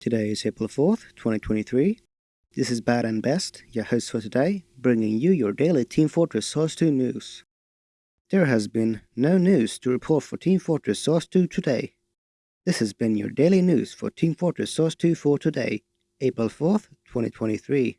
Today is April 4th, 2023. This is Bad and Best, your host for today, bringing you your daily Team Fortress Source 2 news. There has been no news to report for Team Fortress Source 2 today. This has been your daily news for Team Fortress Source 2 for today, April 4th, 2023.